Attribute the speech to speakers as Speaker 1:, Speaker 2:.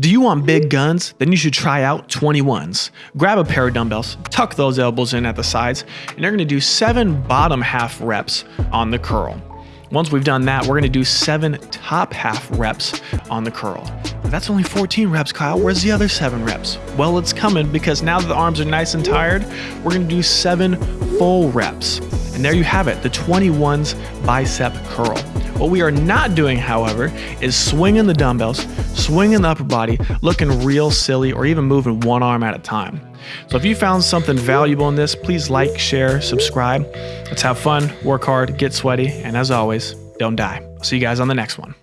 Speaker 1: Do you want big guns? Then you should try out 21s. Grab a pair of dumbbells, tuck those elbows in at the sides, and you're gonna do seven bottom half reps on the curl. Once we've done that, we're gonna do seven top half reps on the curl. That's only 14 reps, Kyle. Where's the other seven reps? Well, it's coming because now that the arms are nice and tired, we're gonna do seven full reps. And there you have it, the 21's bicep curl. What we are not doing, however, is swinging the dumbbells, swinging the upper body, looking real silly, or even moving one arm at a time. So if you found something valuable in this, please like, share, subscribe. Let's have fun, work hard, get sweaty, and as always, don't die. I'll see you guys on the next one.